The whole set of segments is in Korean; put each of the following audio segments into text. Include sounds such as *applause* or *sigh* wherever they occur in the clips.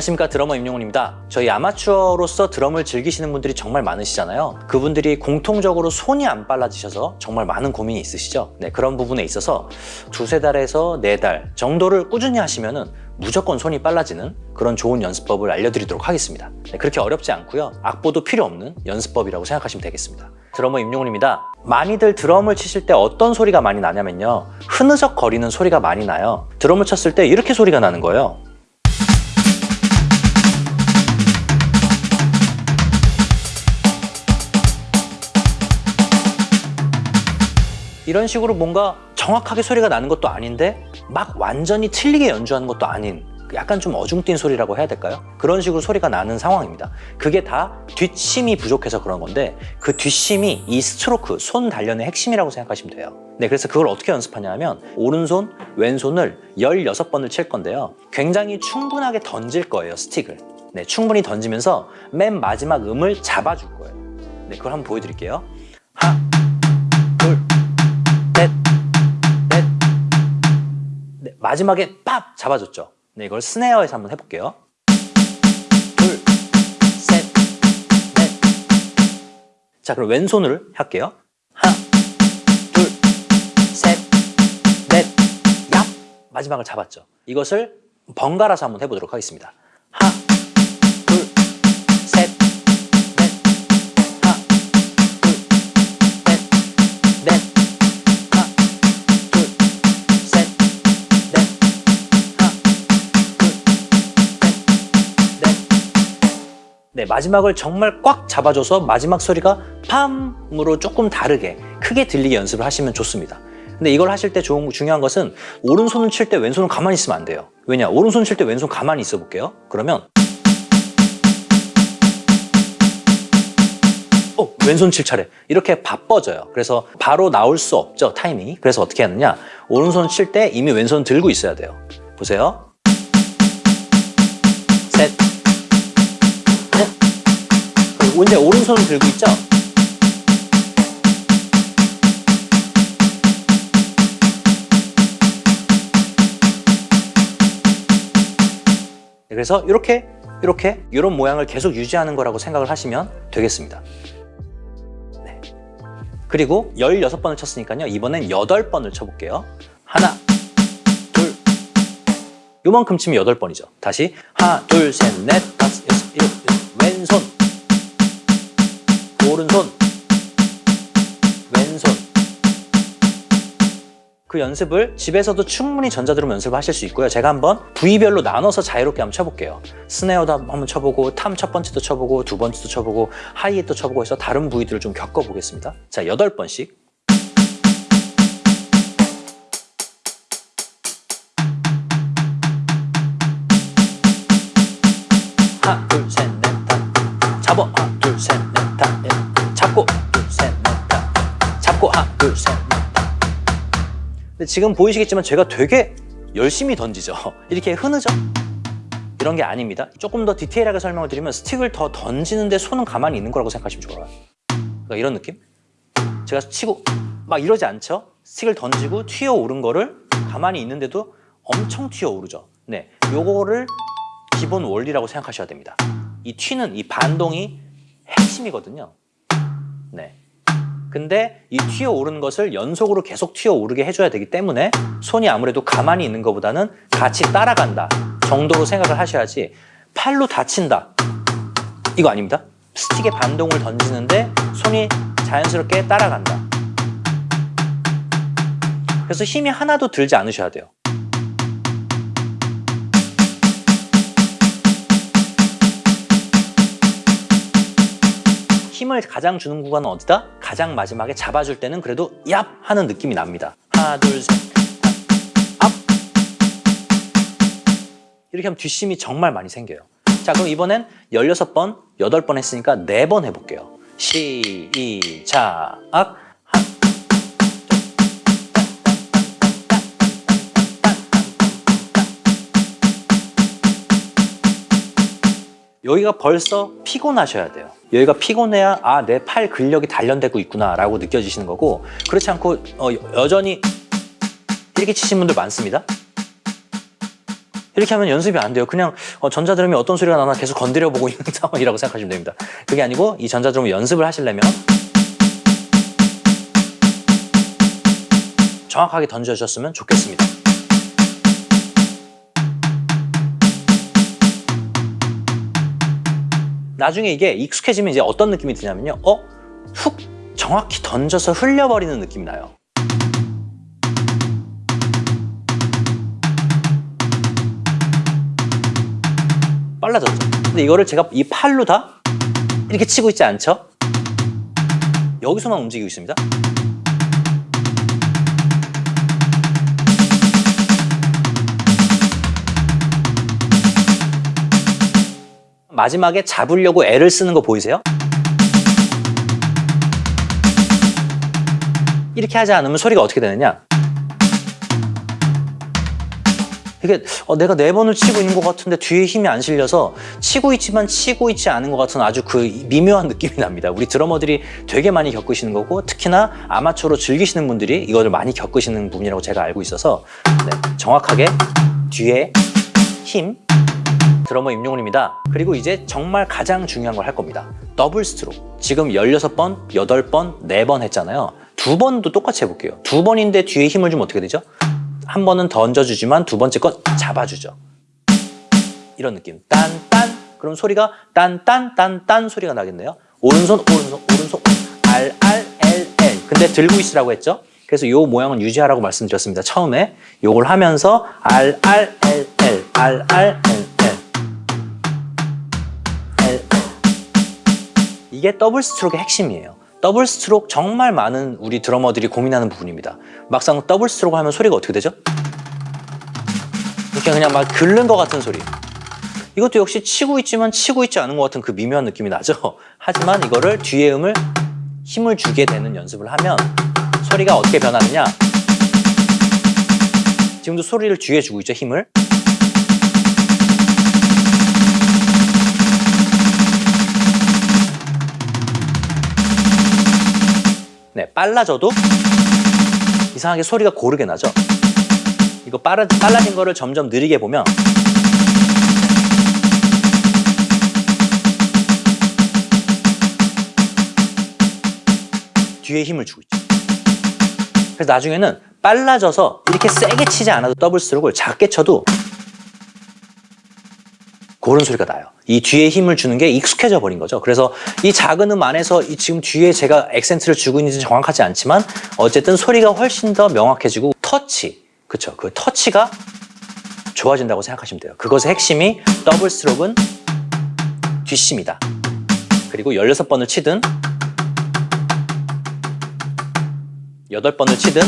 안녕하십니까 드러머 임용훈입니다. 저희 아마추어로서 드럼을 즐기시는 분들이 정말 많으시잖아요. 그분들이 공통적으로 손이 안 빨라지셔서 정말 많은 고민이 있으시죠? 네, 그런 부분에 있어서 두세 달에서 네 달 정도를 꾸준히 하시면 무조건 손이 빨라지는 그런 좋은 연습법을 알려드리도록 하겠습니다. 네, 그렇게 어렵지 않고요. 악보도 필요 없는 연습법이라고 생각하시면 되겠습니다. 드러머 임용훈입니다. 많이들 드럼을 치실 때 어떤 소리가 많이 나냐면요. 흐느적 거리는 소리가 많이 나요. 드럼을 쳤을 때 이렇게 소리가 나는 거예요 이런 식으로 뭔가 정확하게 소리가 나는 것도 아닌데 막 완전히 틀리게 연주하는 것도 아닌 약간 좀 어중뛴 소리라고 해야 될까요? 그런 식으로 소리가 나는 상황입니다. 그게 다 뒷심이 부족해서 그런 건데 그 뒷심이 이 스트로크, 손 단련의 핵심이라고 생각하시면 돼요. 네, 그래서 그걸 어떻게 연습하냐 하면 오른손, 왼손을 16번을 칠 건데요. 굉장히 충분하게 던질 거예요, 스틱을. 네, 충분히 던지면서 맨 마지막 음을 잡아줄 거예요. 네, 그걸 한번 보여드릴게요. 마지막에 빡 잡아줬죠. 네, 이걸 스네어에서 한번 해볼게요. 둘, 셋, 넷. 자, 그럼 왼손을 할게요. 하나, 둘, 셋, 넷, 얍. 마지막을 잡았죠. 이것을 번갈아서 한번 해보도록 하겠습니다. 네, 마지막을 정말 꽉 잡아줘서 마지막 소리가 팜으로 조금 다르게 크게 들리게 연습을 하시면 좋습니다. 근데 이걸 하실 때 좋은, 중요한 것은 오른손을 칠 때 왼손은 가만히 있으면 안 돼요. 왜냐? 오른손 칠 때 왼손 가만히 있어 볼게요. 그러면 어, 왼손 칠 차례 이렇게 바빠져요. 그래서 바로 나올 수 없죠, 타이밍이. 그래서 어떻게 하느냐? 오른손 칠 때 이미 왼손 들고 있어야 돼요. 보세요. 셋, 이제 오른손을 들고 있죠? 네, 그래서 이렇게 이렇게 이런 모양을 계속 유지하는 거라고 생각을 하시면 되겠습니다. 네. 그리고 16번을 쳤으니까요. 이번엔 8번을 쳐볼게요. 하나, 둘, 요만큼 치면 8번이죠. 다시 하나, 둘, 셋, 넷, 다섯, 여섯, 일곱, 오른손 왼손 그 연습을 집에서도 충분히 전자드럼 연습을 하실 수 있고요. 제가 한번 부위별로 나눠서 자유롭게 한번 쳐볼게요. 스네어도 한번 쳐보고 탐 첫 번째도 쳐보고 두 번째도 쳐보고 하이햇도 쳐보고 해서 다른 부위들을 좀 겪어보겠습니다. 자, 여덟 번씩 잡고 하나 둘셋넷다 근데 지금 보이시겠지만 제가 되게 열심히 던지죠. *laughs* 이렇게 흐느죠? 이런 게 아닙니다. 조금 더 디테일하게 설명을 드리면 스틱을 더 던지는데 손은 가만히 있는 거라고 생각하시면 좋아요. 그러니까 이런 느낌? 제가 치고 막 이러지 않죠? 스틱을 던지고 튀어 오른 거를 가만히 있는데도 엄청 튀어 오르죠. 네, 요거를 기본 원리라고 생각하셔야 됩니다. 이 튀는 이 반동이 핵심이거든요. 네. 근데 이 튀어 오르는 것을 연속으로 계속 튀어 오르게 해줘야 되기 때문에 손이 아무래도 가만히 있는 것보다는 같이 따라간다 정도로 생각을 하셔야지 팔로 다친다 이거 아닙니다. 스틱의 반동을 던지는데 손이 자연스럽게 따라간다. 그래서 힘이 하나도 들지 않으셔야 돼요. 힘을 가장 주는 구간은 어디다? 가장 마지막에 잡아줄 때는 그래도 얍! 하는 느낌이 납니다. 하나, 둘, 셋, 앞! 이렇게 하면 뒷심이 정말 많이 생겨요. 자, 그럼 이번엔 16번, 8번 했으니까 4번 해볼게요. 시작! 여기가 벌써 피곤하셔야 돼요. 여기가 피곤해야 아 내 팔 근력이 단련되고 있구나 라고 느껴지시는 거고 그렇지 않고 어, 여전히 이렇게 치신 분들 많습니다. 이렇게 하면 연습이 안 돼요. 그냥 어, 전자드럼이 어떤 소리가 나나 계속 건드려 보고 *laughs* 있는 상황이라고 생각하시면 됩니다. 그게 아니고 이 전자드럼 연습을 하시려면 정확하게 던져주셨으면 좋겠습니다. 나중에 이게 익숙해지면 이제 어떤 느낌이 드냐면요. 어? 훅 정확히 던져서 흘려버리는 느낌이 나요. 빨라졌죠. 근데 이거를 제가 이 팔로 다 이렇게 치고 있지 않죠? 여기서만 움직이고 있습니다. 마지막에 잡으려고 애를 쓰는 거 보이세요? 이렇게 하지 않으면 소리가 어떻게 되느냐? 이게 어, 내가 네 번을 치고 있는 것 같은데 뒤에 힘이 안 실려서 치고 있지만 치고 있지 않은 것 같은 아주 그 미묘한 느낌이 납니다. 우리 드러머들이 되게 많이 겪으시는 거고 특히나 아마추어로 즐기시는 분들이 이거를 많이 겪으시는 부분이라고 제가 알고 있어서 네, 정확하게 뒤에 힘 드러머 임용훈입니다. 그리고 이제 정말 가장 중요한 걸 할 겁니다. double stroke. 지금 16번, 8번, 4번 했잖아요. 두 번도 똑같이 해볼게요. 두 번인데 뒤에 힘을 주면 어떻게 되죠? 한 번은 던져주지만 두 번째 건 잡아주죠. 이런 느낌. 딴 딴. 그럼 소리가 딴 딴 딴 딴 소리가 나겠네요. 오른손 오른손 오른손 R R L L. 근데 들고 있으라고 했죠? 그래서 이 모양은 유지하라고 말씀드렸습니다. 처음에 요걸 하면서 R R 이게 더블 스트로크의 핵심이에요. 더블 스트로크 정말 많은 우리 드러머들이 고민하는 부분입니다. 막상 더블 스트로크 하면 소리가 어떻게 되죠? 이렇게 그냥 막 긁는 것 같은 소리. 이것도 역시 치고 있지만 치고 있지 않은 것 같은 그 미묘한 느낌이 나죠? *laughs* 하지만 이거를 뒤에 음을 힘을 주게 되는 연습을 하면 소리가 어떻게 변하느냐? 지금도 소리를 뒤에 주고 있죠, 힘을. 네, 빨라져도 이상하게 소리가 고르게 나죠? 이거 빨라, 빨라진 거를 점점 느리게 보면 뒤에 힘을 주고 있죠. 그래서 나중에는 빨라져서 이렇게 세게 치지 않아도 더블 스트로크를 작게 쳐도 그런 소리가 나요. 이 뒤에 힘을 주는 게 익숙해져 버린 거죠. 그래서 이 작은 음 안에서 이 지금 뒤에 제가 액센트를 주고 있는지 정확하지 않지만 어쨌든 소리가 훨씬 더 명확해지고 터치, 그쵸? 그 터치가 좋아진다고 생각하시면 돼요. 그것의 핵심이 더블 스트로크는 뒷심이다. 그리고 16번을 치든 8번을 치든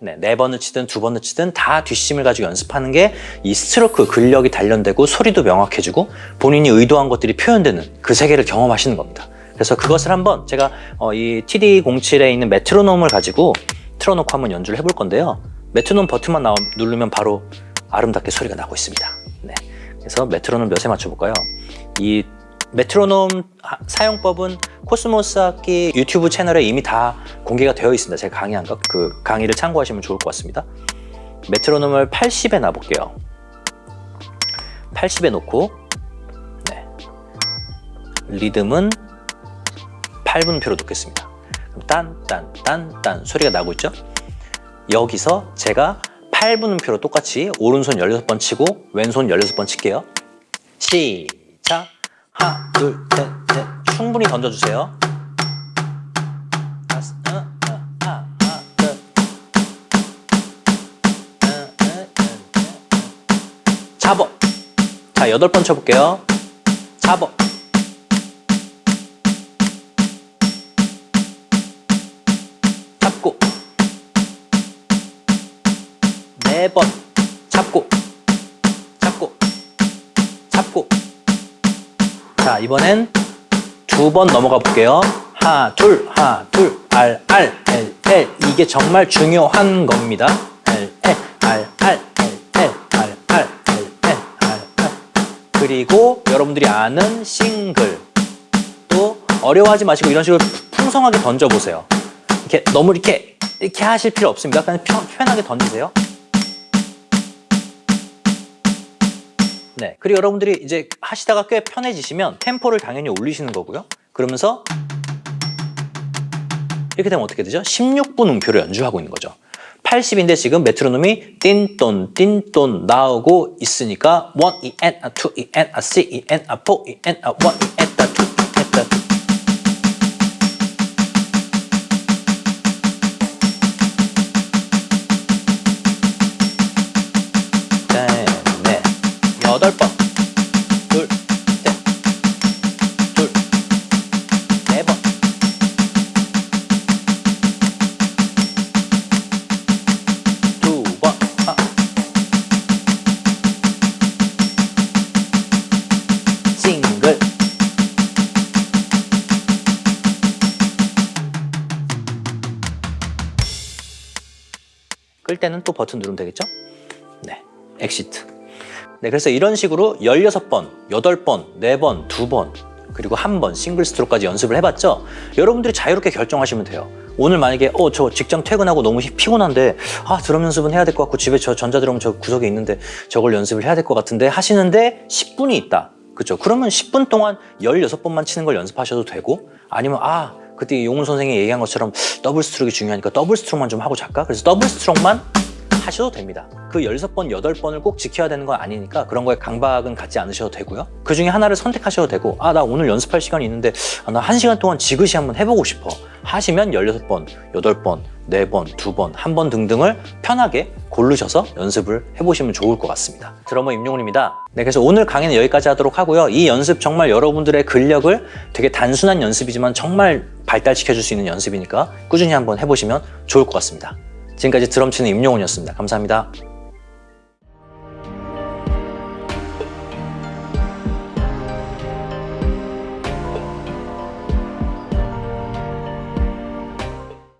네, 네 번을 치든 두 번을 치든 다 뒷심을 가지고 연습하는 게 이 스트로크 근력이 단련되고 소리도 명확해지고 본인이 의도한 것들이 표현되는 그 세계를 경험하시는 겁니다. 그래서 그것을 한번 제가 어, 이 TD07에 있는 메트로놈을 가지고 틀어놓고 한번 연주를 해볼 건데요. 메트로놈 버튼만 나오, 누르면 바로 아름답게 소리가 나고 있습니다. 네, 그래서 메트로놈 몇에 맞춰볼까요? 이 메트로놈 사용법은 코스모스 악기 유튜브 채널에 이미 다 공개가 되어 있습니다. 제가 강의한 것, 그 강의를 참고하시면 좋을 것 같습니다. 메트로놈을 80에 놔볼게요. 80에 놓고 네. 리듬은 8분표로 놓겠습니다. 딴딴딴딴 소리가 나고 있죠? 여기서 제가 8분음표로 똑같이 오른손 16번 치고 왼손 16번 칠게요. 시작! 하나, 둘, 셋, 넷. 충분히 던져주세요. 어, 어, 하나, 둘. 어. 잡어. 자, 여덟 번 쳐볼게요. 잡어. 잡고. 네 번. 자, 이번엔 두 번 넘어가 볼게요. 하나, 둘, 하나, 둘, R, R, L, L. 이게 정말 중요한 겁니다. L, L, R, R, L, L, R, R, L, L, R, R. 그리고 여러분들이 아는 싱글. 또 어려워하지 마시고 이런 식으로 풍성하게 던져보세요. 이렇게 너무 이렇게 이렇게 하실 필요 없습니다. 그냥 편, 편하게 던지세요. 네. 그리고 여러분들이 이제 하시다가 꽤 편해지시면 템포를 당연히 올리시는 거고요. 그러면서 이렇게 되면 어떻게 되죠? 16분 음표를 연주하고 있는 거죠. 80인데 지금 메트로놈이 띵돈 띵돈 나오고 있으니까 1 E N A 2 E N A 3 E N A 4 E N A 1 또 버튼 누르면 되겠죠? 네, exit. 네, 그래서 이런 식으로 16번, 8번, 4번, 2번, 그리고 한 번 싱글 스트로크까지 연습을 해봤죠? 여러분들이 자유롭게 결정하시면 돼요. 오늘 만약에 어 저 직장 퇴근하고 너무 피곤한데 아 드럼 연습은 해야 될 것 같고 집에 저 전자드럼 저 구석에 있는데 저걸 연습을 해야 될 것 같은데 하시는데 10분이 있다. 그렇죠? 그러면 10분 동안 16번만 치는 걸 연습하셔도 되고 아니면 아 그때 용훈 선생이 얘기한 것처럼 더블 스트로크가 중요하니까 더블 스트로크만 좀 하고 잘까? 그래서 더블 스트로크만 하셔도 됩니다. 그 16번, 8번을 꼭 지켜야 되는 건 아니니까 그런 거에 강박은 갖지 않으셔도 되고요. 그 중에 하나를 선택하셔도 되고 아, 나 오늘 연습할 시간이 있는데 아, 나 1시간 동안 지그시 한번 해보고 싶어. 하시면 16번, 8번, 4번, 2번, 1번 등등을 편하게 고르셔서 연습을 해보시면 좋을 것 같습니다. 드러머 임용훈입니다. 네, 그래서 오늘 강의는 여기까지 하도록 하고요. 이 연습 정말 여러분들의 근력을 되게 단순한 연습이지만 정말 발달시켜줄 수 있는 연습이니까 꾸준히 한번 해보시면 좋을 것 같습니다. 지금까지 드럼 치는 임용훈이었습니다. 감사합니다.